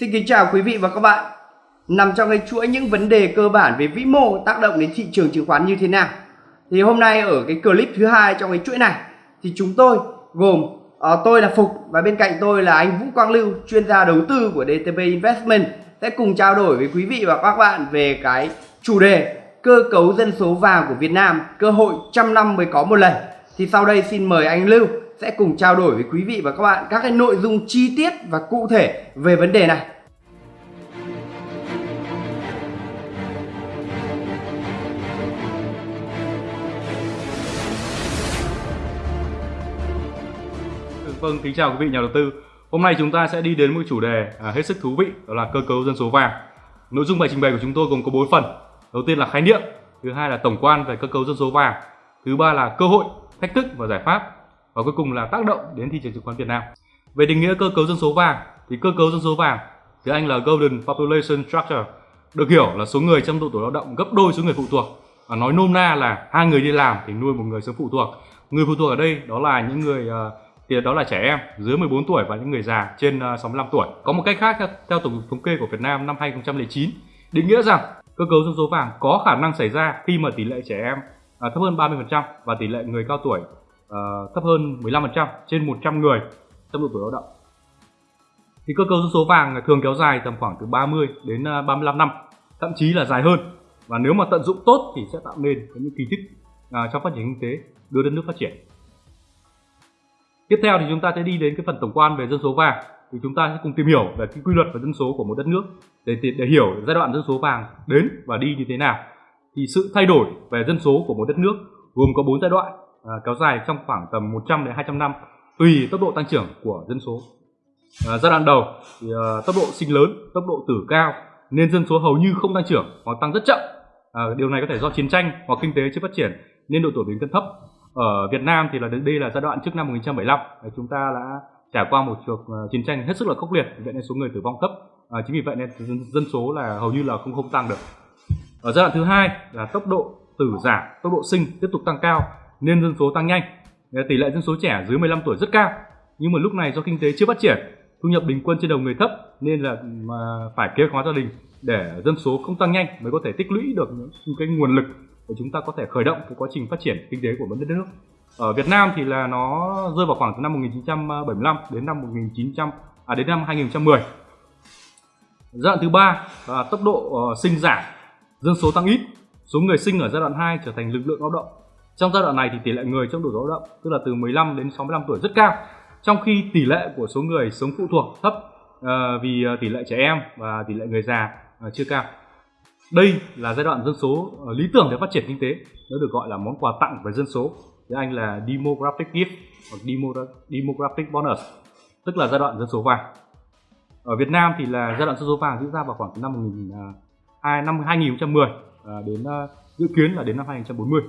Xin kính chào quý vị và các bạn. Nằm trong cái chuỗi những vấn đề cơ bản về vĩ mô tác động đến thị trường chứng khoán như thế nào. Thì hôm nay ở cái clip thứ hai trong cái chuỗi này thì chúng tôi gồm uh, tôi là Phục và bên cạnh tôi là anh Vũ Quang Lưu, chuyên gia đầu tư của DTP Investment sẽ cùng trao đổi với quý vị và các bạn về cái chủ đề cơ cấu dân số vàng của Việt Nam, cơ hội trăm năm mới có một lần. Thì sau đây xin mời anh Lưu sẽ cùng trao đổi với quý vị và các bạn các cái nội dung chi tiết và cụ thể về vấn đề này. Vâng, kính chào quý vị nhà đầu tư. Hôm nay chúng ta sẽ đi đến một chủ đề à, hết sức thú vị, đó là cơ cấu dân số vàng. Nội dung bài trình bày của chúng tôi gồm có 4 phần. Đầu tiên là khái niệm, thứ hai là tổng quan về cơ cấu dân số vàng, thứ ba là cơ hội, thách thức và giải pháp, và cuối cùng là tác động đến thị trường chứng khoán Việt Nam. Về định nghĩa cơ cấu dân số vàng thì cơ cấu dân số vàng tiếng Anh là Golden Population Structure được hiểu là số người trong độ tuổi lao động gấp đôi số người phụ thuộc. Và nói nôm na là hai người đi làm thì nuôi một người sống phụ thuộc. Người phụ thuộc ở đây đó là những người uh, thì đó là trẻ em dưới 14 tuổi và những người già trên ờ, 65 tuổi. Có một cách khác theo, theo tổng thống kê của Việt Nam năm 2009 định nghĩa rằng cơ cấu dân số vàng có khả năng xảy ra khi mà tỷ lệ trẻ em à, thấp hơn 30% và tỷ lệ người cao tuổi à, thấp hơn 15% trên 100 người trong độ tuổi lao động. Thì cơ cấu dân số vàng thường kéo dài tầm khoảng từ 30 đến ờ, 35 năm, thậm chí là dài hơn. Và nếu mà tận dụng tốt thì sẽ tạo nên những kỳ tích uh, trong phát triển kinh tế, đưa đất nước phát triển. Tiếp theo thì chúng ta sẽ đi đến cái phần tổng quan về dân số vàng thì chúng ta sẽ cùng tìm hiểu về cái quy luật về dân số của một đất nước để để hiểu giai đoạn dân số vàng đến và đi như thế nào. Thì sự thay đổi về dân số của một đất nước gồm có 4 giai đoạn à, kéo dài trong khoảng tầm 100 đến 200 năm tùy tốc độ tăng trưởng của dân số. À, giai đoạn đầu thì à, tốc độ sinh lớn, tốc độ tử cao nên dân số hầu như không tăng trưởng hoặc tăng rất chậm. À, điều này có thể do chiến tranh hoặc kinh tế chưa phát triển nên độ tuổi bình quân thấp ở Việt Nam thì là đây là giai đoạn trước năm 1975 à, chúng ta đã trải qua một cuộc à, chiến tranh hết sức là khốc liệt vậy nên số người tử vong thấp à, chính vì vậy nên dân, dân số là hầu như là không không tăng được ở giai đoạn thứ hai là tốc độ tử giảm tốc độ sinh tiếp tục tăng cao nên dân số tăng nhanh tỷ lệ dân số trẻ dưới 15 tuổi rất cao nhưng mà lúc này do kinh tế chưa phát triển thu nhập bình quân trên đầu người thấp nên là mà phải kế hoạch hóa gia đình để dân số không tăng nhanh mới có thể tích lũy được những cái nguồn lực để chúng ta có thể khởi động cái quá trình phát triển kinh tế của đất nước. Ở Việt Nam thì là nó rơi vào khoảng từ năm 1975 đến năm 1900 à đến năm 2010. Giai đoạn thứ ba là tốc độ ờ, sinh giảm, dân số tăng ít, số người sinh ở giai đoạn 2 trở thành lực lượng lao động. Trong giai đoạn này thì tỷ lệ người trong độ tuổi lao động tức là từ 15 đến 65 tuổi rất cao, trong khi tỷ lệ của số người sống phụ thuộc thấp uh, vì ờ, tỷ lệ trẻ em và tỷ lệ người già uh, chưa cao. Đây là giai đoạn dân số lý tưởng để phát triển kinh tế, nó được gọi là món quà tặng về dân số. Tiếng Anh là demographic gift hoặc demographic bonus, tức là giai đoạn dân số vàng. Ở Việt Nam thì là giai đoạn dân số vàng diễn ra vào khoảng năm 1000 năm 2010 đến dự kiến là đến năm 2040.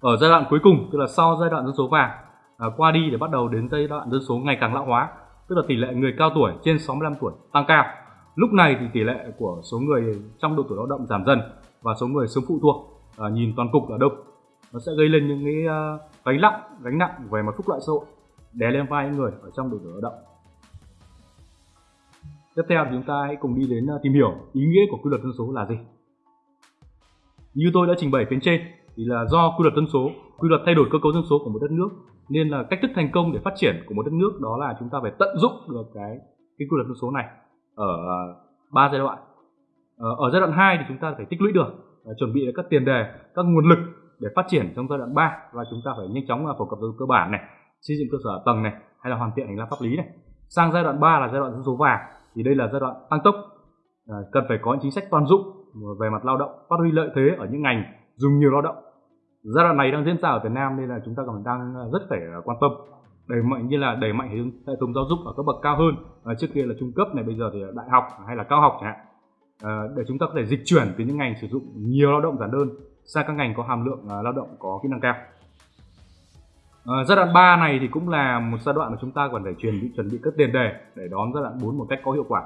Ở giai đoạn cuối cùng, tức là sau giai đoạn dân số vàng à, qua đi để bắt đầu đến giai đoạn dân số ngày càng lão hóa, tức là tỷ lệ người cao tuổi trên 65 tuổi tăng cao. Lúc này thì tỷ lệ của số người trong độ tuổi lao động giảm dần và số người sống phụ thuộc à, nhìn toàn cục ở đâu nó sẽ gây lên những cái uh, gánh nặng gánh nặng về mặt phúc lợi xã hội đè lên vai những người ở trong độ tuổi lao động. Tiếp theo thì chúng ta hãy cùng đi đến à, tìm hiểu ý nghĩa của quy luật dân số là gì. Như tôi đã trình bày phía trên thì là do quy luật dân số, quy luật thay đổi cơ cấu dân số của một đất nước, nên là cách thức thành công để phát triển của một đất nước đó là chúng ta phải tận dụng được cái cái quy luật dân số này ở à, ba giai đoạn. Ờ, ở giai đoạn 2 thì chúng ta phải tích lũy được à, chuẩn bị các tiền đề, các nguồn lực để phát triển trong giai đoạn 3 và chúng ta phải nhanh chóng phổ cập cơ bản này, xây dựng cơ sở tầng này, hay là hoàn thiện hành lang pháp lý này. Sang giai đoạn 3 là giai đoạn dân số vàng, thì đây là giai đoạn tăng tốc à, cần phải có những chính sách toàn dụng về mặt lao động, phát huy lợi thế ở những ngành dùng nhiều lao động giai đoạn này đang diễn ra ở Việt Nam nên là chúng ta còn đang ờ, rất phải ờ, quan tâm. Đẩy mạnh như là đẩy mạnh hệ thống giáo dục ở các bậc cao hơn. À, trước kia là trung cấp này bây giờ thì đại học hay là cao học chẳng hạn. À, để chúng ta có thể dịch chuyển từ những ngành sử dụng nhiều lao động giản đơn sang các ngành có hàm lượng à, lao động có kỹ năng cao. À, giai đoạn 3 này thì cũng là một giai đoạn mà chúng ta còn phải chuẩn bị chuẩn bị các tiền đề để đón giai đoạn 4 một cách có hiệu quả.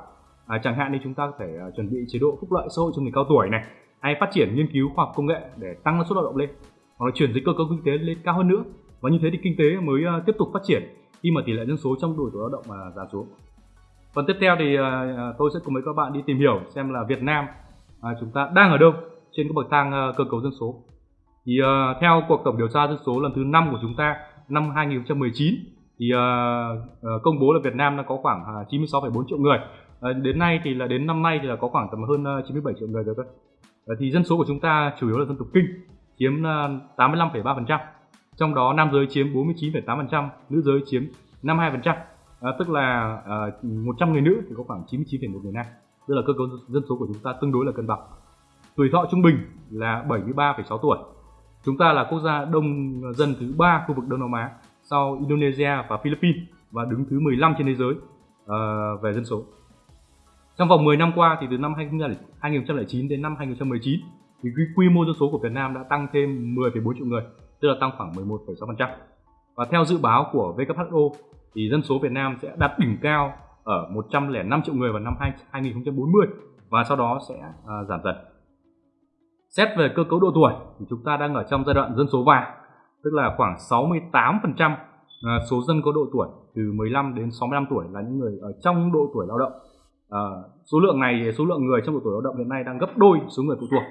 À, chẳng hạn như chúng ta có thể uh, chuẩn bị chế độ phúc lợi xã hội cho người cao tuổi này hay phát triển nghiên cứu khoa học công nghệ để tăng năng suất lao động lên hoặc là chuyển dịch cơ cấu kinh tế lên cao hơn nữa. Và như thế thì kinh tế mới uh, tiếp tục phát triển khi mà tỷ lệ dân số trong độ tuổi lao động mà giảm xuống. Phần tiếp theo thì uh, tôi sẽ cùng với các bạn đi tìm hiểu xem là Việt Nam uh, chúng ta đang ở đâu trên cái bậc thang uh, cơ cấu dân số. Thì uh, theo cuộc tổng điều tra dân số lần thứ năm của chúng ta năm 2019 thì uh, uh, công bố là Việt Nam đã có khoảng uh, 96,4 triệu người. Uh, đến nay thì là đến năm nay thì là có khoảng tầm hơn uh, 97 triệu người rồi thôi uh, thì dân số của chúng ta chủ yếu là dân tộc kinh chiếm ờ, 85,3% trong đó nam giới chiếm 49,8% nữ giới chiếm 52% à, ờ, tức là ờ, à, 100 người nữ thì có khoảng 99,1 người nam. Tức là cơ cấu dân số của chúng ta tương đối là cân bằng. Tuổi thọ trung bình là 73,6 tuổi. Chúng ta là quốc gia đông dân thứ ba khu vực Đông Nam Á sau Indonesia và Philippines và đứng thứ 15 trên thế giới uh, về dân số. Trong vòng 10 năm qua thì từ năm 2009 đến năm 2019 thì quy mô dân số của Việt Nam đã tăng thêm 10,4 triệu người tức là tăng khoảng 11,6% và theo dự báo của WHO thì dân số Việt Nam sẽ đạt đỉnh cao ở 105 triệu người vào năm 2040 và sau đó sẽ uh, giảm dần. Xét về cơ cấu độ tuổi thì chúng ta đang ở trong giai đoạn dân số vàng, tức là khoảng 68% à, số dân có độ tuổi từ 15 đến 65 tuổi là những người ở trong độ tuổi lao động. À, số lượng này, số lượng người trong độ tuổi lao động hiện nay đang gấp đôi số người phụ thuộc.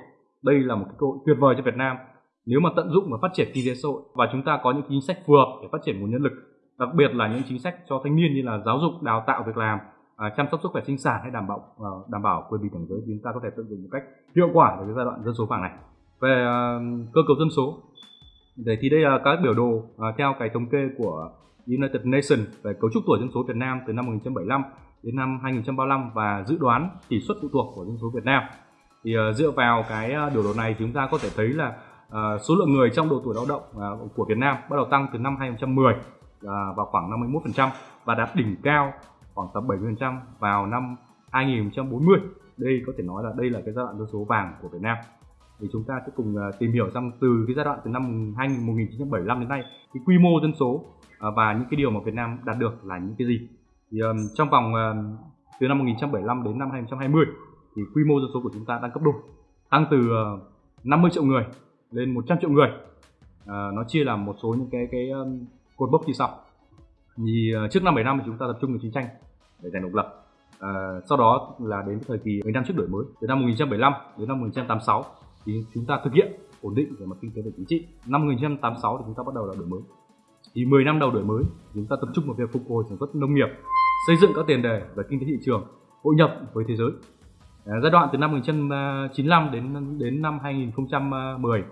Đây là một cái cơ hội tuyệt vời cho Việt Nam. Nếu mà tận dụng và phát triển kinh tế xã hội và chúng ta có những chính sách phù hợp để phát triển nguồn nhân lực, đặc biệt là những chính sách cho thanh niên như là giáo dục, đào tạo, việc làm à, chăm sóc sức khỏe sinh sản hay đảm bảo à, đảm bảo quyền bình đẳng giới thì chúng ta có thể tận dụng một cách hiệu quả ở cái giai đoạn dân số vàng này. Về à, cơ cấu dân số, để thì đây là các biểu đồ theo cái thống kê của United Nations về cấu trúc tuổi dân số Việt Nam từ năm 1975 đến năm 2035 và dự đoán tỷ suất phụ thuộc của dân số Việt Nam thì uh, dựa vào cái uh, biểu đồ này chúng ta có thể thấy là uh, số lượng người trong độ tuổi lao động uh, của Việt Nam bắt đầu tăng từ năm 2010 uh, vào khoảng 51% và đạt đỉnh cao khoảng tầm 70% vào năm 2040. Đây có thể nói là đây là cái giai đoạn dân số vàng của Việt Nam. Thì chúng ta sẽ cùng uh, tìm hiểu rằng từ cái giai đoạn từ năm 1975 đến nay cái quy mô dân số uh, và những cái điều mà Việt Nam đạt được là những cái gì. Thì trong vòng từ năm 1975 đến năm 2020 thì quy mô dân số của chúng ta đang cấp đôi, tăng từ ờ, 50 triệu người lên 100 triệu người. À, nó chia làm một số những cái cái cột bốc như sau. Thì uh, trước năm 7 năm thì chúng ta tập trung vào chiến tranh để giành độc lập. À, sau đó là đến thời kỳ 10 năm trước đổi mới từ năm 1975 đến năm 1986 thì chúng ta thực hiện ổn định về mặt kinh tế và chính trị. Năm 1986 thì chúng ta bắt đầu là đổi mới. Thì 10 năm đầu đổi mới chúng ta tập trung vào việc phục hồi sản xuất nông nghiệp xây dựng các tiền đề về kinh tế thị trường hội nhập với thế giới. Ờ, giai đoạn từ năm 1995 đến đến năm 2010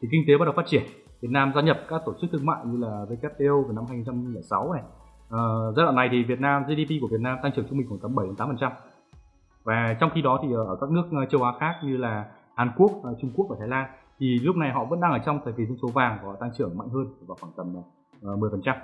thì kinh tế bắt đầu phát triển Việt Nam gia nhập các tổ chức thương mại như là WTO vào năm 2006 này. À, giai đoạn này thì Việt Nam GDP của Việt Nam tăng trưởng trung bình khoảng tầm 7 8%. Và trong khi đó thì ở các nước ờ, châu Á khác như là Hàn Quốc, Trung Quốc và Thái Lan thì lúc này họ vẫn đang ở trong thời kỳ dân số vàng và tăng trưởng mạnh hơn vào khoảng tầm 10%.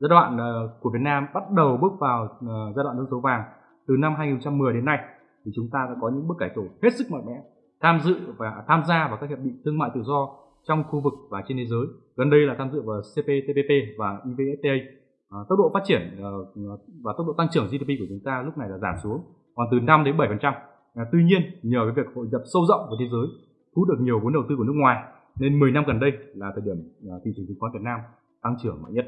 Giai đoạn của Việt Nam bắt đầu bước vào giai đoạn dân số vàng từ năm 2010 đến nay thì chúng ta đã có những bước cải tổ hết sức mạnh mẽ tham dự và tham gia vào các hiệp định thương mại tự do trong khu vực và trên thế giới. Gần đây là tham dự vào CPTPP và EVFTA. À, tốc độ phát triển uh, và tốc độ tăng trưởng GDP của chúng ta lúc này là giảm xuống còn từ 5 đến 7%. À, tuy nhiên nhờ cái việc hội nhập sâu rộng với thế giới, thu được nhiều vốn đầu tư của nước ngoài nên 10 năm gần đây là thời điểm ờ, thị trường chứng khoán Việt Nam tăng trưởng mạnh nhất.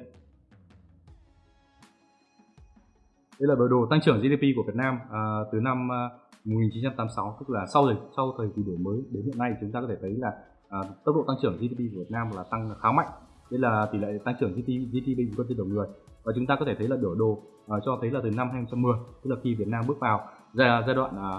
Đây là biểu đồ tăng trưởng GDP của Việt Nam à, từ năm à, 1986 tức là sau thời sau thời kỳ đổi mới đến hiện nay chúng ta có thể thấy là à, tốc độ tăng trưởng GDP của Việt Nam là tăng khá mạnh. Đây là tỷ lệ tăng trưởng GDP, GDP bình quân trên đầu người. Và chúng ta có thể thấy là biểu đồ à, cho thấy là từ năm 2010 tức là khi Việt Nam bước vào giai, giai đoạn à,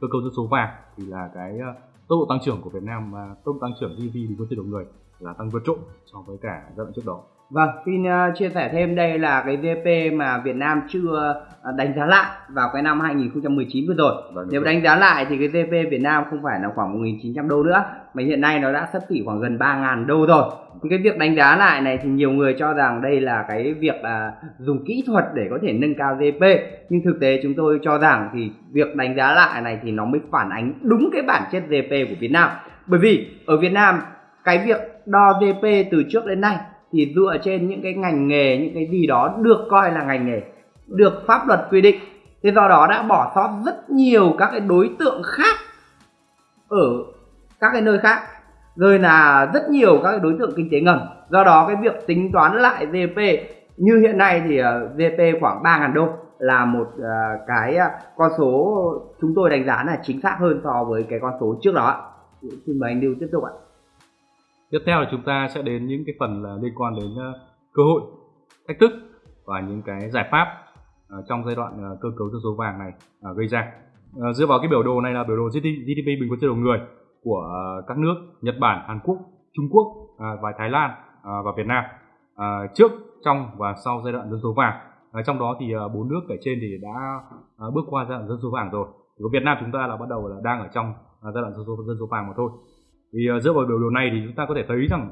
cơ cấu dân số vàng thì là cái à, tốc độ tăng trưởng của Việt Nam à, tốc độ tăng trưởng GDP bình quân trên đầu người là tăng vượt trội so với cả giai đoạn trước đó. Vâng, xin uh, chia sẻ thêm đây là cái GDP mà Việt Nam chưa uh, đánh giá lại vào cái năm 2019 vừa rồi. Vâng, Nếu đánh giá lại thì cái GDP Việt Nam không phải là khoảng 1.900 đô nữa mà hiện nay nó đã sắp xỉ khoảng gần 3.000 đô rồi. Thì cái việc đánh giá lại này thì nhiều người cho rằng đây là cái việc uh, dùng kỹ thuật để có thể nâng cao GDP nhưng thực tế chúng tôi cho rằng thì việc đánh giá lại này thì nó mới phản ánh đúng cái bản chất GDP của Việt Nam. Bởi vì ở Việt Nam cái việc đo GDP từ trước đến nay thì dựa trên những cái ngành nghề những cái gì đó được coi là ngành nghề được pháp luật quy định thế do đó đã bỏ sót rất nhiều các cái đối tượng khác ở các cái nơi khác. Rồi là rất nhiều các cái đối tượng kinh tế ngầm. Do đó cái việc tính toán lại GDP như hiện nay thì ờ, GDP khoảng 3.000 đô là một ờ, cái ờ, con số chúng tôi đánh giá là chính xác hơn so với cái con số trước đó xin mời anh Lưu tiếp tục ạ tiếp theo là chúng ta sẽ đến những cái phần là liên quan đến ờ, cơ hội thách thức và những cái giải pháp ờ, trong giai đoạn ờ, cơ cấu dân số vàng này gây ra dựa vào cái biểu đồ này là biểu đồ GDP bình quân trên đầu người của các nước Nhật Bản, Hàn Quốc, Trung Quốc và Thái Lan và Việt Nam trước, trong và sau giai đoạn dân số vàng. Trong đó thì bốn nước kể trên thì đã bước qua giai đoạn dân số vàng rồi. Của Việt Nam chúng ta là bắt đầu là đang ở trong giai đoạn dân số dân số vàng mà thôi. Thì ờ, dựa vào biểu đồ này thì chúng ta có thể thấy rằng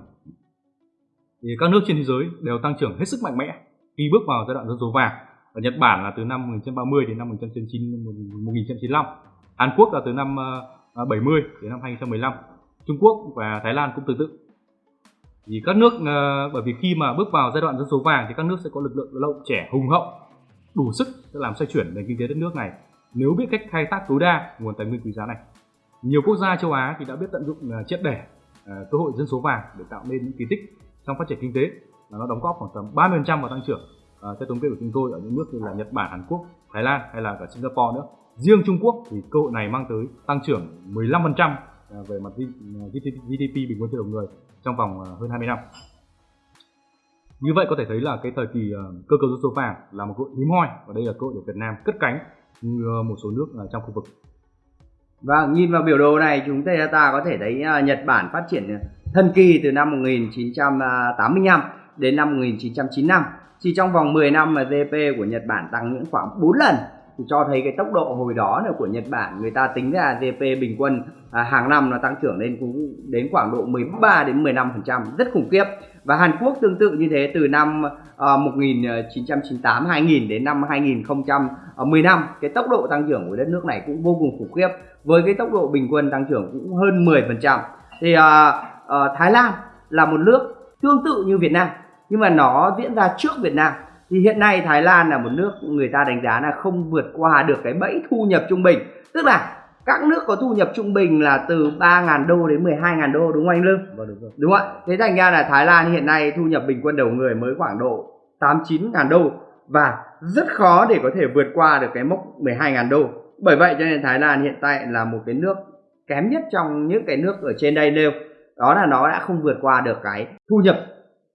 thì các nước trên thế giới đều tăng trưởng hết sức mạnh mẽ khi bước vào giai đoạn dân số vàng. Ở Nhật Bản là từ năm 1930 đến năm 1995, Hàn Quốc là từ năm ờ, ờ, 70 đến năm 2015, Trung Quốc và Thái Lan cũng tương tự. Thì các nước bởi vì khi mà bước vào giai đoạn dân số vàng thì các nước sẽ có lực lượng lao động trẻ hùng hậu, đủ sức để làm xoay chuyển nền kinh tế đất nước này nếu biết cách khai thác tối đa nguồn tài nguyên quý giá này. Nhiều quốc gia châu Á thì đã biết tận dụng à, triệt để à, cơ hội dân số vàng để tạo nên những kỳ tích trong phát triển kinh tế và nó đóng góp khoảng tầm 30% vào tăng trưởng à, theo thống kê của chúng tôi ở những nước như là Nhật Bản, Hàn Quốc, Thái Lan hay là cả Singapore nữa. Riêng Trung Quốc thì cơ hội này mang tới tăng trưởng 15% à, về mặt GDP bình quân trên đầu người trong vòng hơn 20 năm. Như vậy có thể thấy là cái thời kỳ cơ cấu dân số vàng là một cơ hội hiếm hoi và đây là cơ hội để Việt Nam cất cánh như ờ, một số nước trong khu vực và nhìn vào biểu đồ này, chúng ta có thể thấy à, Nhật Bản phát triển à, thần kỳ từ năm 1985 đến năm 1995 chỉ trong vòng 10 năm mà GDP của Nhật Bản tăng những khoảng 4 lần, thì cho thấy cái tốc độ hồi đó của Nhật Bản. Người ta tính ra GDP bình quân à, hàng năm nó tăng trưởng lên cũng đến khoảng độ 13 đến 15% rất khủng khiếp. Và Hàn Quốc tương tự như thế từ năm à, 1998 2000 đến năm 2015 cái tốc độ tăng trưởng của đất nước này cũng vô cùng khủng khiếp. Với cái tốc độ bình quân tăng trưởng cũng hơn 10% thì à, à, Thái Lan là một nước tương tự như Việt Nam nhưng mà nó diễn ra trước Việt Nam. Thì hiện nay Thái Lan là một nước người ta đánh giá là không vượt qua được cái bẫy thu nhập trung bình. Tức là các nước có thu nhập trung bình là từ 3.000 đô đến 12.000 đô đúng không anh Lương? Vâng đúng rồi. Đúng ạ? Thế thành ra là Thái Lan hiện nay thu nhập bình quân đầu người mới khoảng độ 8 9.000 đô và rất khó để có thể vượt qua được cái mốc 12.000 đô. Bởi vậy cho nên Thái Lan hiện tại là một cái nước kém nhất trong những cái nước ở trên đây nêu. Đó là nó đã không vượt qua được cái thu nhập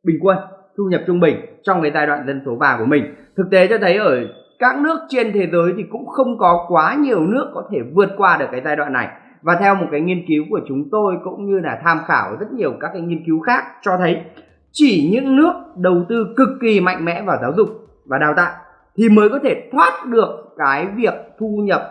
bình quân thu nhập trung bình trong cái giai đoạn dân số vàng của mình thực tế cho thấy ở các nước trên thế giới thì cũng không có quá nhiều nước có thể vượt qua được cái giai đoạn này. Và theo một cái nghiên cứu của chúng tôi cũng như là tham khảo rất nhiều các cái nghiên cứu khác cho thấy, chỉ những nước đầu tư cực kỳ mạnh mẽ vào giáo dục và đào tạo thì mới có thể thoát được cái việc thu nhập,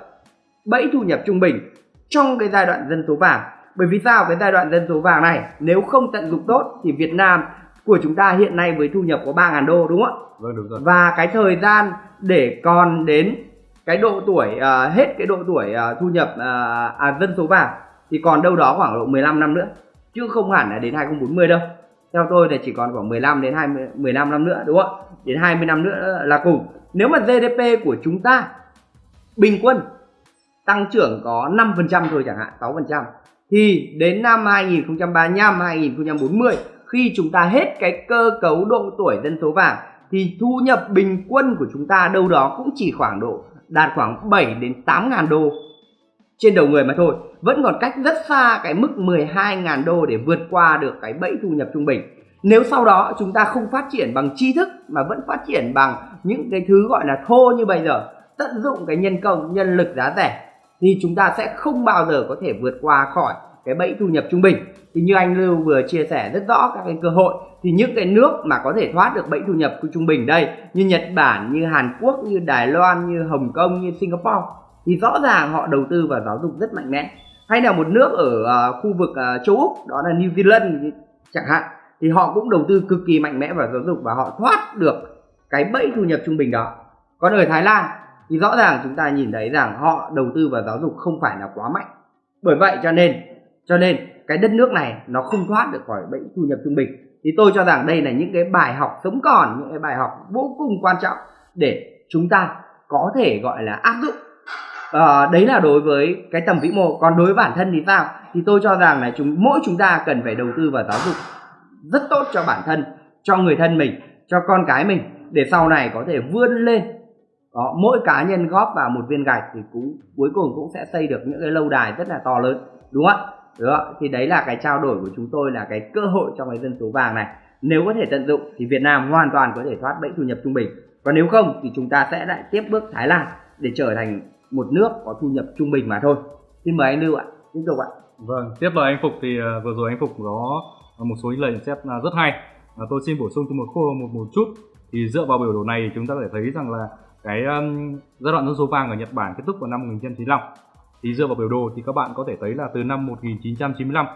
bẫy thu nhập trung bình trong cái giai đoạn dân số vàng. Bởi vì sao? Cái giai đoạn dân số vàng này nếu không tận dụng tốt thì Việt Nam của chúng ta hiện nay với thu nhập có 3.000 đô đúng không ạ? Vâng đúng rồi. Và cái thời gian để còn đến cái độ tuổi uh, hết cái độ tuổi uh, thu nhập uh, à, dân số vàng thì còn đâu đó khoảng độ 15 năm nữa chứ không hẳn là đến 2040 đâu. Theo tôi thì chỉ còn khoảng 15 đến 20 15 năm nữa đúng không ạ? Đến 20 năm nữa là cùng. Nếu mà GDP của chúng ta bình quân tăng trưởng có 5% thôi chẳng hạn, 6% thì đến năm 2035 2040 khi chúng ta hết cái cơ cấu độ tuổi dân số vàng, thì thu nhập bình quân của chúng ta đâu đó cũng chỉ khoảng độ, đạt khoảng 7 đến 8 ngàn đô. Trên đầu người mà thôi, vẫn còn cách rất xa cái mức 12 ngàn đô để vượt qua được cái bẫy thu nhập trung bình. Nếu sau đó chúng ta không phát triển bằng tri thức mà vẫn phát triển bằng những cái thứ gọi là thô như bây giờ, tận dụng cái nhân công, nhân lực giá rẻ, thì chúng ta sẽ không bao giờ có thể vượt qua khỏi cái bẫy thu nhập trung bình. Thì như anh Lưu vừa chia sẻ rất rõ các cái cơ hội thì những cái nước mà có thể thoát được bẫy thu nhập trung bình đây như Nhật Bản như Hàn Quốc như Đài Loan như Hồng Kông như Singapore thì rõ ràng họ đầu tư vào giáo dục rất mạnh mẽ. Hay là một nước ở uh, khu vực uh, châu Úc đó là New Zealand chẳng hạn thì họ cũng đầu tư cực kỳ mạnh mẽ vào giáo dục và họ thoát được cái bẫy thu nhập trung bình đó. Còn ở Thái Lan thì rõ ràng chúng ta nhìn thấy rằng họ đầu tư vào giáo dục không phải là quá mạnh. Bởi vậy cho nên cho nên cái đất nước này nó không thoát được khỏi bệnh thu nhập trung bình. Thì tôi cho rằng đây là những cái bài học sống còn những cái bài học vô cùng quan trọng để chúng ta có thể gọi là áp dụng. À, đấy là đối với cái tầm vĩ mô. Còn đối với bản thân thì sao? Thì tôi cho rằng là chúng mỗi chúng ta cần phải đầu tư vào giáo dục rất tốt cho bản thân cho người thân mình cho con cái mình để sau này có thể vươn lên. Đó mỗi cá nhân góp vào một viên gạch thì cũng cuối cùng cũng sẽ xây được những cái lâu đài rất là to lớn. Đúng không ạ? Đó thì đấy là cái trao đổi của chúng tôi là cái cơ hội trong cái dân số vàng này. Nếu có thể tận dụng thì Việt Nam hoàn toàn có thể thoát bẫy thu nhập trung bình. Còn nếu không thì chúng ta sẽ lại tiếp bước Thái Lan để trở thành một nước có thu nhập trung bình mà thôi. Xin mời anh Lưu ạ. Tiếp tục ạ. Vâng tiếp lời anh Phục thì uh, vừa rồi anh Phục có một số lời nhận xét à, rất hay. Uh, tôi xin bổ sung thêm một khô một một chút. Thì dựa vào biểu đồ này chúng ta có thể thấy rằng là cái um, giai đoạn dân số vàng ở Nhật Bản kết thúc vào năm 1995 thì dựa vào biểu đồ thì các bạn có thể thấy là từ năm 1995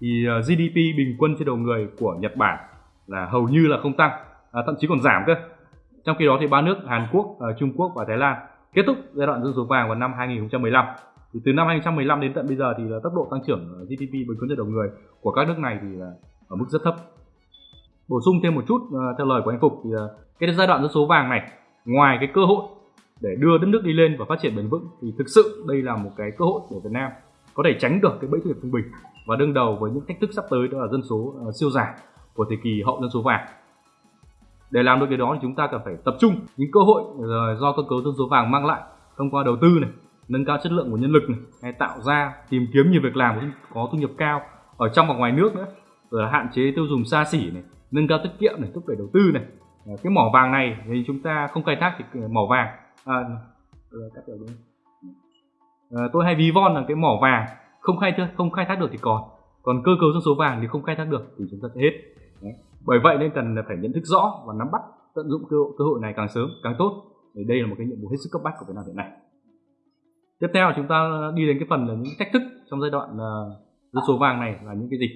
thì ờ, GDP bình quân trên đầu người của Nhật Bản là hầu như là không tăng à, thậm chí còn giảm cơ. Trong khi đó thì ba nước Hàn Quốc, ờ, Trung Quốc và Thái Lan kết thúc giai đoạn dân số vàng vào năm 2015 thì từ năm 2015 đến tận bây giờ thì là tốc độ tăng trưởng GDP bình quân trên đầu người của các nước này thì là ở mức rất thấp. Bổ sung thêm một chút ờ, theo lời của anh Phục thì cái giai đoạn dân số vàng này ngoài cái cơ hội để đưa đất nước đi lên và phát triển bền vững thì thực sự đây là một cái cơ hội để Việt Nam có thể tránh được cái bẫy thu nhập trung bình và đương đầu với những thách thức sắp tới đó là dân số uh, siêu giảm của thời kỳ hậu dân số vàng. Để làm được điều đó thì chúng ta cần phải tập trung những cơ hội ờ, do cơ cấu dân số vàng mang lại thông qua đầu tư này nâng cao chất lượng của nhân lực này hay tạo ra tìm kiếm nhiều việc làm có thu nhập cao ở trong và ngoài nước nữa rồi là hạn chế tiêu dùng xa xỉ này nâng cao tiết kiệm này thúc đẩy đầu tư này. Ờ, cái mỏ vàng này thì chúng ta không khai thác thì mỏ vàng à, cắt được à, tôi hay ví von là cái mỏ vàng. Không khai thác không khai thác được thì còn. Còn cơ cấu dân số vàng thì không khai thác được thì chúng ta sẽ hết. Đấy. bởi vậy nên cần phải nhận thức rõ và nắm bắt tận dụng cơ hội, cơ hội này càng sớm càng tốt. Thì đây là một cái nhiệm vụ hết sức cấp bách của Việt Nam hiện nay. Tiếp theo chúng ta đi đến cái phần là những thách thức trong giai đoạn uh, dân số vàng này là những cái gì?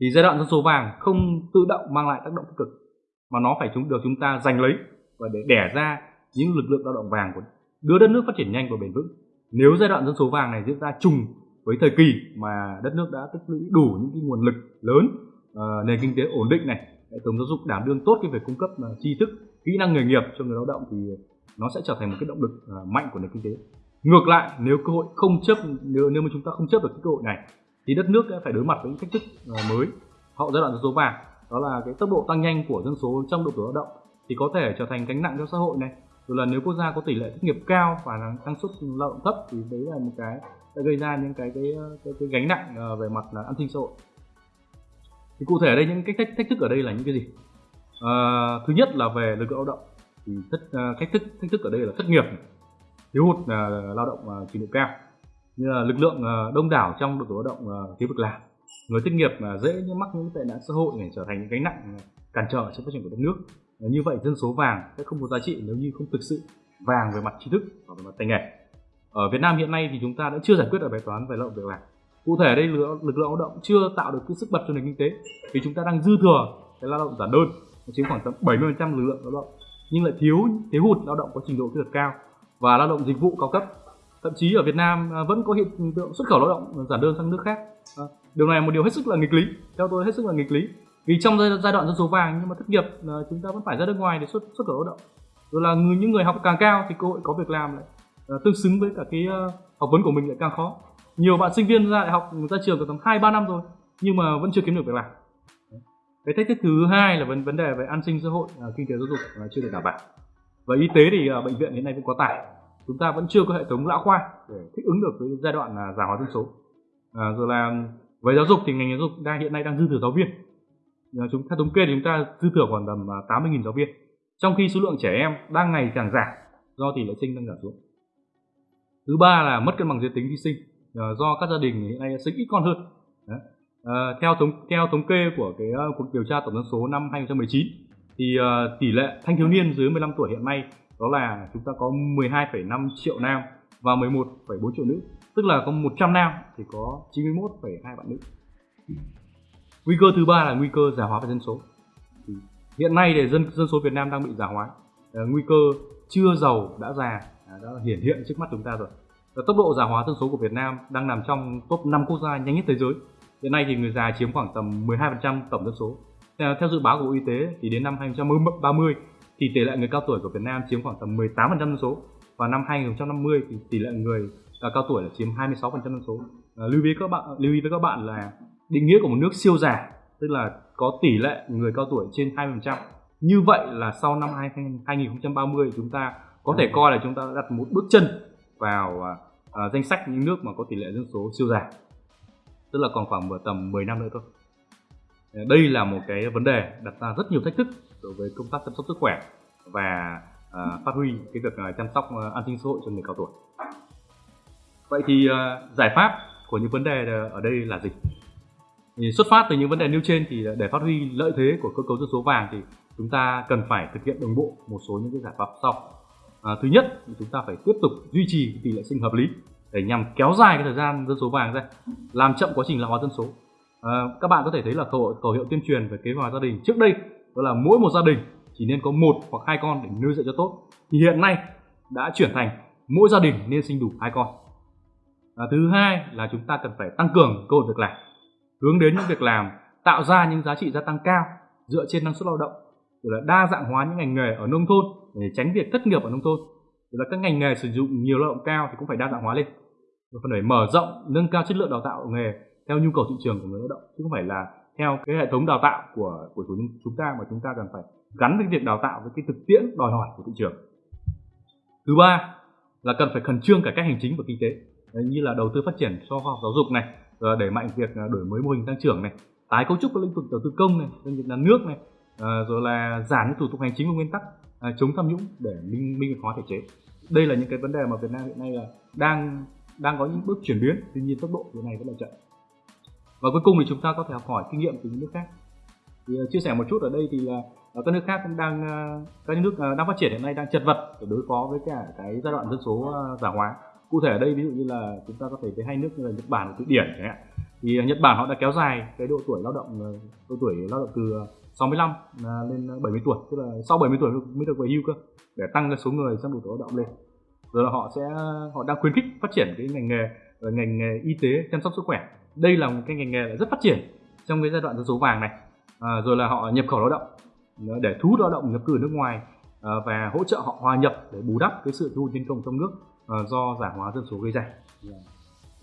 Thì giai đoạn dân số vàng không tự động mang lại tác động tích cực mà nó phải chúng được chúng ta giành lấy và để đẻ ra những lực lượng lao động vàng của đưa đất nước phát triển nhanh và bền vững. Nếu giai đoạn dân số vàng này diễn ra trùng với thời kỳ mà đất nước đã tích lũy đủ những cái nguồn lực lớn uh, nền kinh tế ổn định này hệ thống giáo dục đảm đương tốt cái việc cung cấp uh, tri thức kỹ năng nghề nghiệp cho người lao động thì nó sẽ trở thành một cái động lực uh, mạnh của nền kinh tế. Ngược lại nếu cơ hội không chấp nếu nếu mà chúng ta không chấp được cái cơ hội này thì đất nước sẽ phải đối mặt với những thách thức uh, mới. Hậu giai đoạn dân số vàng đó là cái tốc độ tăng nhanh của dân số trong độ tuổi lao động thì có thể trở thành gánh nặng cho xã hội này rồi là nếu quốc gia có tỷ lệ thất nghiệp cao và năng suất lao động thấp thì đấy là một cái sẽ gây ra những cái cái ờ, cái, cái gánh nặng ờ, về mặt là an sinh xã hội. Thì cụ thể ở đây những cái thách, thách thức ở đây là những cái gì? À, thứ nhất là về lực lượng lao động. Thì thách, thách thức thách thức ở đây là thất nghiệp thiếu hụt là lao động trình độ cao. Như là lực lượng đông đảo trong độ tuổi lao động thiếu việc làm. Người thất nghiệp mà dễ mắc những tệ nạn xã hội để trở thành những gánh nặng cản trở trong phát triển của đất nước như vậy dân số vàng sẽ không có giá trị nếu như không thực sự vàng về mặt tri thức và về mặt tay nghề. Ở Việt Nam hiện nay thì chúng ta đã chưa giải quyết được bài toán về lao động việc làm. Cụ thể đây lực, lượng lao động chưa tạo được cái sức bật cho nền kinh tế vì chúng ta đang dư thừa cái lao động giản đơn chiếm khoảng tầm 70% lực lượng lao động. Nhưng lại thiếu thiếu hụt lao động có trình độ kỹ thuật cao và lao động dịch vụ cao cấp. Thậm chí ở Việt Nam à, vẫn có hiện tượng xuất khẩu lao động giản đơn sang nước khác. À, điều này là một điều hết sức là nghịch lý. Theo tôi hết sức là nghịch lý vì trong giai, đoạn dân số vàng nhưng mà thất nghiệp là chúng ta vẫn phải ra nước ngoài để xuất xuất khẩu lao động. Rồi là người, những người học càng cao thì cơ hội có việc làm lại uh, tương xứng với cả cái uh, học vấn của mình lại càng khó. Nhiều bạn sinh viên ra đại học ra trường có tầm hai ba năm rồi nhưng mà vẫn chưa kiếm được việc làm. Cái thách thức thứ hai là vấn vấn đề về an sinh xã hội uh, kinh tế giáo dục uh, chưa được đảm bảo. Và y tế thì uh, bệnh viện hiện nay vẫn quá tải. Chúng ta vẫn chưa có hệ thống lão khoa để thích ứng được với giai đoạn là già hóa dân số. À, rồi là về giáo dục thì ngành giáo dục đang hiện nay đang dư thừa giáo viên. Ờ, chúng theo thống kê thì chúng ta dư thừa khoảng tầm à, 80.000 giáo viên. Trong khi số lượng trẻ em đang ngày càng giảm do tỷ lệ sinh đang giảm xuống. Thứ ba là mất cân bằng giới tính khi sinh ờ, do các gia đình hiện nay sinh ít con hơn. Đấy. À, theo thống theo thống kê của cái uh, cuộc điều tra tổng dân số năm 2019 thì uh, tỷ lệ thanh thiếu niên dưới 15 tuổi hiện nay đó là chúng ta có 12,5 triệu nam và 11,4 triệu nữ tức là có 100 nam thì có 91,2 bạn nữ nguy cơ thứ ba là nguy cơ già hóa về dân số. Hiện nay thì dân dân số Việt Nam đang bị già hóa. À, nguy cơ chưa giàu đã già à, đã hiển hiện trước mắt chúng ta rồi. Và tốc độ già hóa dân số của Việt Nam đang nằm trong top 5 quốc gia nhanh nhất thế giới. Hiện nay thì người già chiếm khoảng tầm 12% tổng dân số. Theo, theo dự báo của Bộ Y tế thì đến năm 2030 thì tỷ lệ người cao tuổi của Việt Nam chiếm khoảng tầm 18% dân số. Và năm 2050 thì tỷ lệ người à, cao tuổi là chiếm 26% dân số. À, lưu ý các bạn lưu ý với các bạn là định nghĩa của một nước siêu già tức là có tỷ lệ người cao tuổi trên 20%. Như vậy là sau năm 2030 chúng ta có thể coi là chúng ta đã đặt một bước chân vào uh, danh sách những nước mà có tỷ lệ dân số siêu già. Tức là còn khoảng tầm 10 năm nữa thôi. Ờ, đây là một cái vấn đề đặt ra rất nhiều thách thức đối với công tác chăm sóc sức khỏe và uh, phát huy cái việc uh, chăm sóc uh, an sinh xã hội cho người cao tuổi. Vậy thì uh, giải pháp của những vấn đề ở đây là gì? Xuất phát từ những vấn đề nêu trên thì để phát huy lợi thế của cơ cấu dân số vàng thì chúng ta cần phải thực hiện đồng bộ một số những cái giải pháp sau. À, thứ nhất thì chúng ta phải tiếp tục duy trì tỷ lệ sinh hợp lý để nhằm kéo dài cái thời gian dân số vàng ra làm chậm quá trình lão hóa dân số. À, các bạn có thể thấy là khẩu, khẩu hiệu tuyên truyền về kế hoạch gia đình trước đây đó là mỗi một gia đình chỉ nên có một hoặc hai con để nuôi dạy cho tốt. Thì hiện nay đã chuyển thành mỗi gia đình nên sinh đủ hai con. À, thứ hai là chúng ta cần phải tăng cường cơ hội việc làm hướng đến những việc làm tạo ra những giá trị gia tăng cao dựa trên năng suất lao động rồi là đa dạng hóa những ngành nghề ở nông thôn để tránh việc thất nghiệp ở nông thôn. Rồi là các ngành nghề sử dụng nhiều lao động cao thì cũng phải đa dạng hóa lên. Rồi phần phải mở rộng nâng cao chất lượng đào tạo nghề theo nhu cầu thị trường của người lao động chứ không phải là theo cái hệ thống đào tạo của của chúng ta mà chúng ta cần phải gắn với việc đào tạo với cái thực tiễn đòi hỏi của thị trường. Thứ ba là cần phải khẩn trương cải cách hành chính và kinh tế. Đấy, như là đầu tư phát triển cho khoa học giáo dục này Ờ, đẩy mạnh việc ờ, đổi mới mô hình tăng trưởng này, tái cấu trúc các lĩnh vực đầu tư công này, doanh nghiệp nhà nước này ờ, rồi là giảm những thủ tục hành chính và nguyên tắc chống tham nhũng để minh minh hóa thể chế. Đây là những cái vấn đề mà Việt Nam hiện nay là đang đang có những bước chuyển biến, tuy nhiên tốc độ hiện này vẫn là chậm. Và cuối cùng thì chúng ta có thể học hỏi kinh nghiệm từ những nước khác. Thì chia sẻ một chút ở đây thì là các nước khác cũng đang các nước đang phát triển hiện nay đang chật vật để đối phó với cả cái giai đoạn dân số giả già hóa cụ thể ở đây ví dụ như là chúng ta có thể thấy hai nước như là Nhật Bản và Thụy Điển chẳng hạn. Thì à, Nhật Bản họ đã kéo dài cái độ tuổi lao động à, độ tuổi lao động từ 65 à, lên 70 tuổi tức là sau 70 tuổi mới được về hưu cơ để tăng cái số người sang độ tuổi lao động lên. Rồi là họ sẽ họ đang khuyến khích phát triển cái ngành nghề ngành nghề y tế chăm sóc sức khỏe. Đây là một cái ngành nghề rất phát triển trong cái giai đoạn dân số vàng này. À, rồi là họ nhập khẩu lao động để thu hút lao động nhập cư nước ngoài và hỗ trợ họ hòa nhập để bù đắp cái sự thu nhân công trong nước. Ờ, do giả hóa dân số gây ra.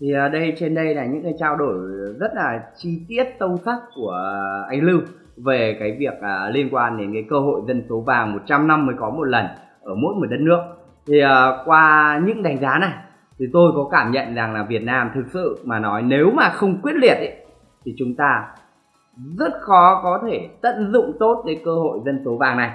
Thì ở đây trên đây là những cái trao đổi rất là chi tiết sâu sắc của anh Lưu về cái việc à, liên quan đến cái cơ hội dân số vàng 100 năm mới có một lần ở mỗi một đất nước. Thì à, qua những đánh giá này thì tôi có cảm nhận rằng là Việt Nam thực sự mà nói nếu mà không quyết liệt ấy, thì chúng ta rất khó có thể tận dụng tốt cái cơ hội dân số vàng này.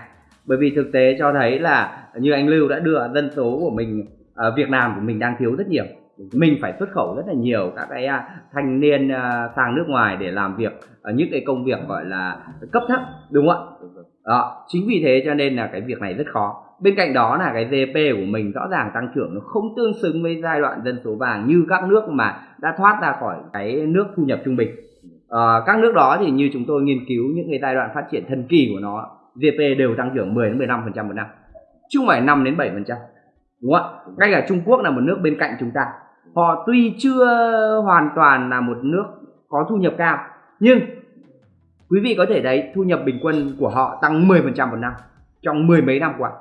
Bởi vì thực tế cho thấy là như anh Lưu đã đưa dân số của mình ở Việt Nam của mình đang thiếu rất nhiều. Mình phải xuất khẩu rất là nhiều các cái à, thanh niên à, sang nước ngoài để làm việc ở những cái công việc gọi là cấp thấp đúng không ạ? Đó chính vì thế cho nên là cái việc này rất khó. Bên cạnh đó là cái GDP của mình rõ ràng tăng trưởng nó không tương xứng với giai đoạn dân số vàng như các nước mà đã thoát ra khỏi cái nước thu nhập trung bình. À, các nước đó thì như chúng tôi nghiên cứu những cái giai đoạn phát triển thần kỳ của nó GDP đều tăng trưởng 10 đến 15 phần trăm một năm. Chứ không phải 5 đến 7 phần trăm đúng không ạ? Ngay cả Trung Quốc là một nước bên cạnh chúng ta. Họ tuy chưa hoàn toàn là một nước có thu nhập cao, nhưng quý vị có thể thấy thu nhập bình quân của họ tăng 10% một năm trong mười mấy năm qua.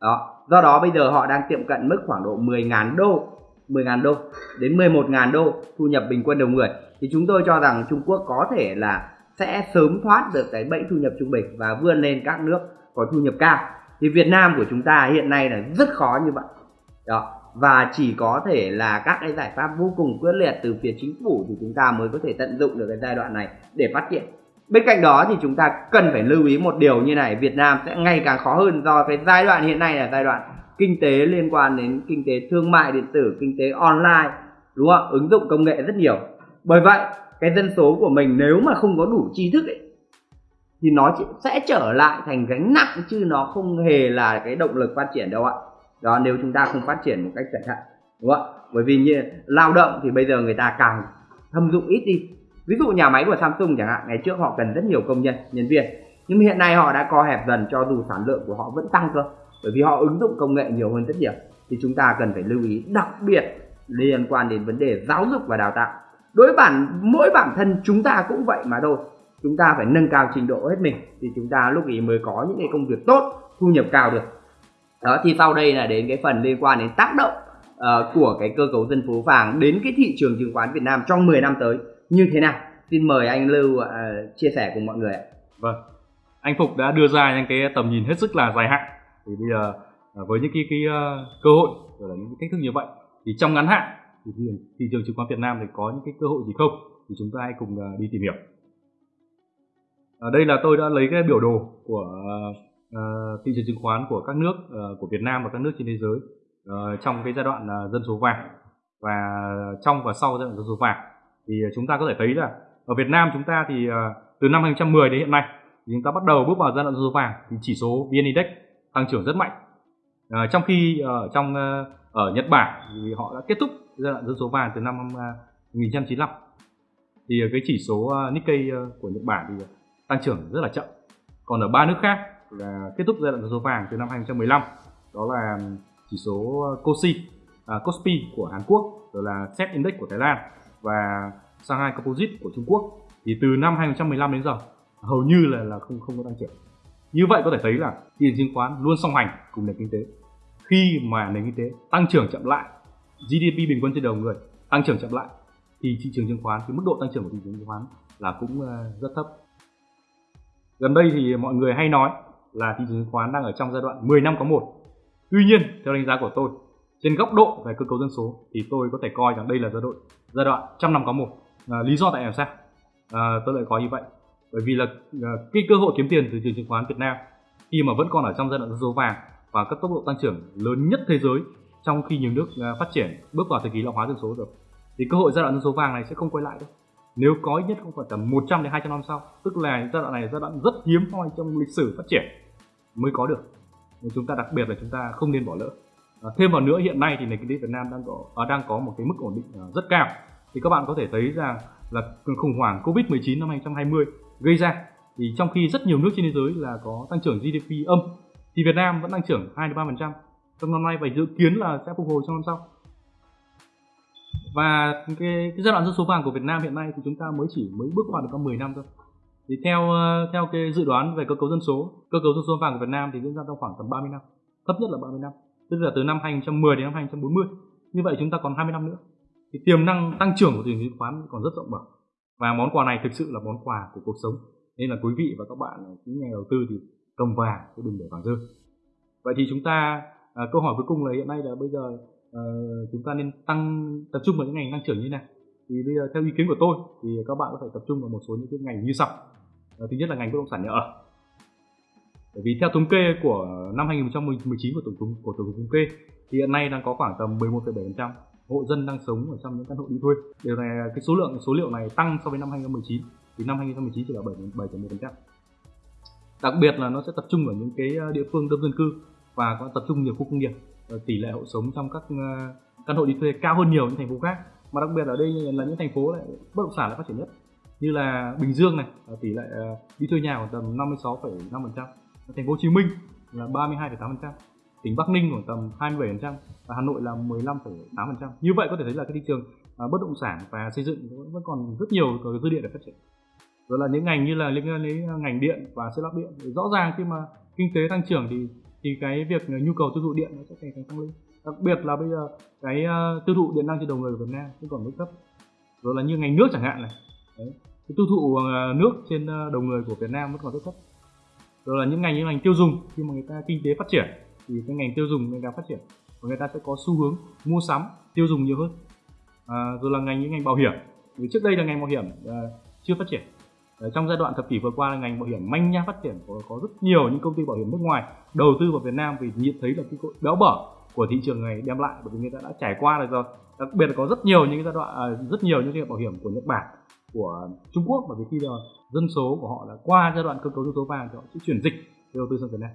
Đó, do đó bây giờ họ đang tiệm cận mức khoảng độ 10.000 đô 10.000 đô đến 11.000 đô thu nhập bình quân đầu người. Thì chúng tôi cho rằng Trung Quốc có thể là sẽ sớm thoát được cái bẫy thu nhập trung bình và vươn lên các nước có thu nhập cao. Thì Việt Nam của chúng ta hiện nay là rất khó như vậy đó. Và chỉ có thể là các cái giải pháp vô cùng quyết liệt từ phía chính phủ thì chúng ta mới có thể tận dụng được cái giai đoạn này để phát triển. Bên cạnh đó thì chúng ta cần phải lưu ý một điều như này Việt Nam sẽ ngày càng khó hơn do cái giai đoạn hiện nay là giai đoạn kinh tế liên quan đến kinh tế thương mại điện tử kinh tế online đúng không ứng dụng công nghệ rất nhiều. Bởi vậy cái dân số của mình nếu mà không có đủ tri thức ấy, thì nó sẽ trở lại thành gánh nặng chứ nó không hề là cái động lực phát triển đâu ạ đó, nếu chúng ta không phát triển một cách cẩn thận, đúng không bởi vì như lao động thì bây giờ người ta càng thâm dụng ít đi. Ví dụ nhà máy của Samsung chẳng hạn, ngày trước họ cần rất nhiều công nhân nhân viên. Nhưng hiện nay họ đã co hẹp dần cho dù sản lượng của họ vẫn tăng cơ, bởi vì họ ứng dụng công nghệ nhiều hơn rất nhiều. Thì chúng ta cần phải lưu ý đặc biệt liên quan đến vấn đề giáo dục và đào tạo. Đối bản, mỗi bản thân chúng ta cũng vậy mà thôi. Chúng ta phải nâng cao trình độ hết mình, thì chúng ta lúc ấy mới có những cái công việc tốt, thu nhập cao được đó thì sau đây là đến cái phần liên quan đến tác động uh, của cái cơ cấu dân phố vàng đến cái thị trường chứng khoán Việt Nam trong 10 năm tới như thế nào? Xin mời anh Lưu uh, chia sẻ cùng mọi người ạ. Vâng anh Phục đã đưa ra những cái tầm nhìn hết sức là dài hạn. Thì bây giờ ờ, với những cái, cái uh, cơ hội rồi là những cái thách thức như vậy thì trong ngắn hạn thì thị trường chứng khoán Việt Nam thì có những cái cơ hội gì không? Thì chúng ta hãy cùng uh, đi tìm hiểu. Ở đây là tôi đã lấy cái biểu đồ của uh, Ờ, thị trường chứng khoán của các nước uh, của Việt Nam và các nước trên thế giới uh, trong cái giai đoạn uh, dân số vàng. Và trong và sau giai đoạn dân số vàng thì chúng ta có thể thấy là ở Việt Nam chúng ta thì uh, từ năm 2010 đến hiện nay thì chúng ta bắt đầu bước vào giai đoạn dân số vàng thì chỉ số VN Index tăng trưởng rất mạnh. Uh, trong khi ở uh, trong uh, ở Nhật Bản thì họ đã kết thúc giai đoạn dân số vàng từ năm uh, 1995 thì cái chỉ số Nikkei của Nhật Bản thì tăng trưởng rất là chậm. Còn ở ba nước khác là kết thúc giai đoạn số vàng từ năm 2015 đó là chỉ số COSI à, KOSPI của Hàn Quốc rồi là SET Index của Thái Lan và Shanghai Composite của Trung Quốc. Thì từ năm 2015 đến giờ hầu như là là không không có tăng trưởng. Như vậy có thể thấy là thị trường chứng khoán luôn song hành cùng nền kinh tế. Khi mà nền kinh tế tăng trưởng chậm lại GDP bình quân trên đầu người tăng trưởng chậm lại thì thị trường chứng khoán cái mức độ tăng trưởng của thị trường chứng khoán là cũng ờ, rất thấp. Gần đây thì mọi người hay nói là thị trường chứng khoán đang ở trong giai đoạn 10 năm có một. Tuy nhiên theo đánh giá của tôi trên góc độ về cơ cấu dân số thì tôi có thể coi rằng đây là giai đoạn giai đoạn trăm năm có một. À, lý do tại làm sao à, tôi lại có như vậy. Bởi vì là à, cái cơ hội kiếm tiền từ thị trường chứng khoán Việt Nam khi mà vẫn còn ở trong giai đoạn dân số vàng và các tốc độ tăng trưởng lớn nhất thế giới trong khi nhiều nước à, phát triển bước vào thời kỳ lão hóa dân số rồi thì cơ hội giai đoạn dân số vàng này sẽ không quay lại đâu nếu có ít nhất không phải tầm 100 đến 200 năm sau. Tức là giai đoạn này là giai đoạn rất hiếm hoi trong lịch sử phát triển. Mới có được. Nên chúng ta đặc biệt là chúng ta không nên bỏ lỡ. À, thêm vào nữa hiện nay thì nền kinh tế Việt Nam đang có à, đang có một cái mức ổn định à, rất cao. Thì các bạn có thể thấy rằng là khủng hoảng Covid-19 năm 2020 gây ra. Thì trong khi rất nhiều nước trên thế giới là có tăng trưởng GDP âm thì Việt Nam vẫn tăng trưởng 2 đến 3% trong năm nay và dự kiến là sẽ phục hồi trong năm sau và cái, cái giai đoạn dân số vàng của Việt Nam hiện nay thì chúng ta mới chỉ mới bước qua được có 10 năm thôi. Thì theo ờ, theo cái dự đoán về cơ cấu dân số cơ cấu dân số vàng của Việt Nam thì diễn ra trong khoảng tầm 30 năm thấp nhất là 30 năm. Tức là từ năm 2010 đến năm 2040 như vậy chúng ta còn 20 năm nữa. Thì tiềm năng tăng trưởng của thị trường chứng khoán còn rất rộng mở. Và món quà này thực sự là món quà của cuộc sống. Nên là quý vị và các bạn ờ, những nhà đầu tư thì cầm vàng chứ đừng để vàng rơi. Vậy thì chúng ta à, câu hỏi cuối cùng là hiện nay là bây giờ uh, chúng ta nên tăng tập trung vào những ngành tăng trưởng như thế nào? thì bây giờ theo ý kiến của tôi thì các bạn có thể tập trung vào một số những cái ngành như sau uh, thứ nhất là ngành bất động sản nhà ở bởi vì theo thống kê của năm 2019 của tổng thống của tổng cục thống kê thì hiện nay đang có khoảng tầm 11,7% hộ dân đang sống ở trong những căn hộ đi thuê. Điều này cái số lượng số liệu này tăng so với năm 2019 thì năm 2019 chỉ là 7,1%. Đặc biệt là nó sẽ tập trung ở những cái ờ, địa phương đông dân cư và có tập trung nhiều khu công nghiệp Ờ, tỷ lệ hộ sống trong các ờ, căn hộ đi thuê cao hơn nhiều những thành phố khác. Mà đặc biệt ở đây là những thành phố lại bất động sản lại phát triển nhất. Như là Bình Dương này tỷ lệ ờ, đi thuê nhà khoảng tầm 56,5% thành phố Hồ Chí Minh là 32,8% tỉnh Bắc Ninh khoảng tầm 27% và Hà Nội là 15,8% như vậy có thể thấy là cái thị trường bất động sản và xây dựng vẫn còn rất nhiều dư địa để phát triển. Rồi là những ngành như là liên quan đến ngành điện và xây lắp điện rõ ràng khi mà kinh tế tăng trưởng thì thì cái việc nhu cầu tiêu thụ điện nó sẽ ngày càng tăng lên. Đặc biệt là bây giờ cái uh, tiêu thụ điện năng trên đầu người của Việt Nam vẫn còn rất thấp. Rồi là như ngành nước chẳng hạn này. Đấy. cái tiêu thụ uh, nước trên uh, đầu người của Việt Nam vẫn còn rất thấp. Rồi là những ngành như ngành tiêu dùng khi mà người ta kinh tế phát triển thì cái ngành tiêu dùng ngày càng phát triển và người ta sẽ có xu hướng mua sắm tiêu dùng nhiều hơn. À, rồi là ngành những ngành bảo hiểm. Vì trước đây là ngành bảo hiểm uh, chưa phát triển trong giai đoạn thập kỷ vừa qua ngành bảo hiểm manh nha phát triển có, có rất nhiều những công ty bảo hiểm nước ngoài đầu tư vào Việt Nam vì nhận thấy là cái béo bở của thị trường này đem lại bởi vì người ta đã trải qua rồi đặc biệt là có rất nhiều những giai đoạn à, rất nhiều những cái bảo hiểm của Nhật Bản của Trung Quốc bởi vì khi là dân số của họ là qua giai đoạn cơ cấu dân số vàng thì họ sẽ chuyển dịch đầu tư sang Việt Nam.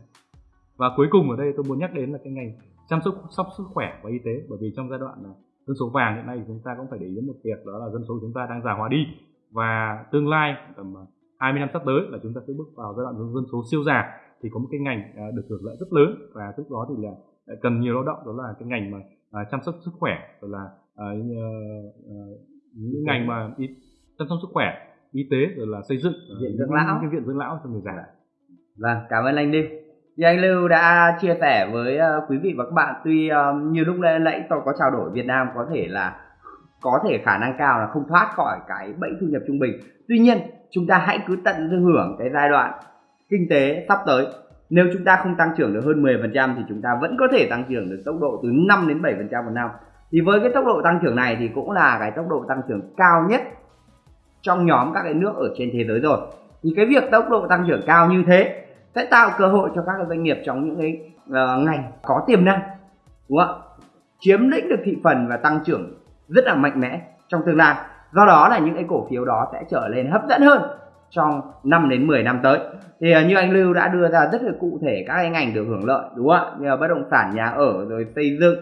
Và cuối cùng ở đây tôi muốn nhắc đến là cái ngành chăm sóc sóc sức khỏe và y tế bởi vì trong giai đoạn à, dân số vàng hiện nay thì chúng ta cũng phải để ý đến một việc đó là dân số chúng ta đang già hóa đi và tương lai tầm 20 năm sắp tới là chúng ta sẽ bước vào giai đoạn dân số siêu già thì có một cái ngành à, được hưởng lợi rất lớn. Và lúc đó thì là à, cần nhiều lao động đó là cái ngành mà à, chăm sóc sức khỏe rồi là những ngành mà y, chăm sóc sức khỏe y tế rồi là xây dựng viện dưỡng lão. cái viện dưỡng lão cho người già. Vâng cảm ơn anh Lưu. Thì anh Lưu đã chia sẻ với quý vị và các bạn tuy như lúc nãy tôi có trao đổi Việt Nam có thể là có thể khả năng cao là không thoát khỏi cái bẫy thu nhập trung bình. Tuy nhiên chúng ta hãy cứ tận hưởng cái giai đoạn kinh tế sắp tới. Nếu chúng ta không tăng trưởng được hơn 10% thì chúng ta vẫn có thể tăng trưởng được tốc độ từ 5 đến 7% một năm. Thì với cái tốc độ tăng trưởng này thì cũng là cái tốc độ tăng trưởng cao nhất trong nhóm các cái nước ở trên thế giới rồi. Thì cái việc tốc độ tăng trưởng cao như thế sẽ tạo cơ hội cho các doanh nghiệp trong những cái uh, ngành có tiềm năng đúng không ạ? Chiếm lĩnh được thị phần và tăng trưởng rất là mạnh mẽ trong tương lai. Do đó là những cái cổ phiếu đó sẽ trở lên hấp dẫn hơn trong 5 đến 10 năm tới. Thì à, như anh Lưu đã đưa ra rất là cụ thể các cái ngành được hưởng lợi, đúng không ạ? Như là bất động sản, nhà ở, rồi xây dựng,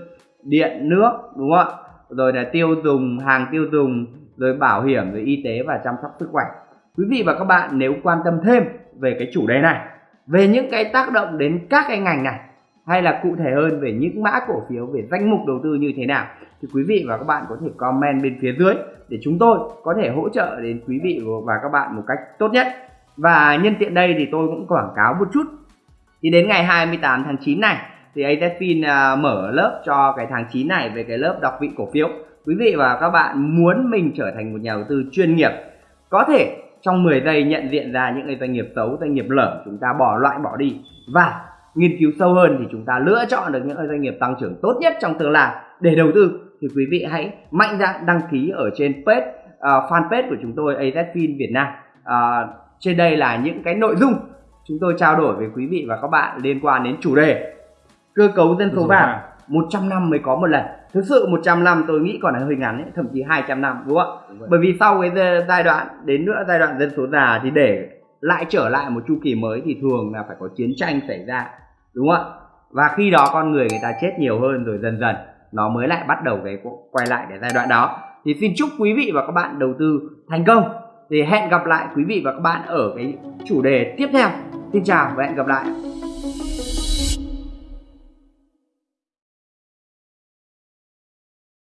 điện, nước, đúng không ạ? Rồi là tiêu dùng, hàng tiêu dùng, rồi bảo hiểm, rồi y tế và chăm sóc sức khỏe. Quý vị và các bạn nếu quan tâm thêm về cái chủ đề này, về những cái tác động đến các cái ngành này hay là cụ thể hơn về những mã cổ phiếu, về danh mục đầu tư như thế nào? Thì quý vị và các bạn có thể comment bên phía dưới để chúng tôi có thể hỗ trợ đến quý vị và các bạn một cách tốt nhất. Và nhân tiện đây thì tôi cũng quảng cáo một chút. Thì đến ngày 28 tháng 9 này, thì ATFIN à, mở lớp cho cái tháng 9 này về cái lớp đọc vị cổ phiếu. Quý vị và các bạn muốn mình trở thành một nhà đầu tư chuyên nghiệp, có thể trong 10 giây nhận diện ra những cái doanh nghiệp xấu, doanh nghiệp lởm chúng ta bỏ loại bỏ đi và nghiên cứu sâu hơn thì chúng ta lựa chọn được những doanh nghiệp tăng trưởng tốt nhất trong tương lai. Để đầu tư thì quý vị hãy mạnh dạn đăng ký ở trên page uh, fanpage của chúng tôi AZFIN Việt Nam. Uh, trên đây là những cái nội dung chúng tôi trao đổi với quý vị và các bạn liên quan đến chủ đề cơ cấu dân số vàng. 100 năm mới có một lần. Thực sự 100 năm tôi nghĩ còn là hơi ngắn ấy, thậm chí 200 năm đúng không ạ? Bởi vì sau cái giai đoạn đến nữa giai đoạn dân số già thì để lại trở lại một chu kỳ mới thì thường là phải có chiến tranh xảy ra đúng không ạ? Và khi đó con người người ta chết nhiều hơn rồi dần dần, nó mới lại bắt đầu cái quay lại cái giai đoạn đó. Thì xin chúc quý vị và các bạn đầu tư thành công. Thì hẹn gặp lại quý vị và các bạn ở cái chủ đề tiếp theo. Xin chào và hẹn gặp lại.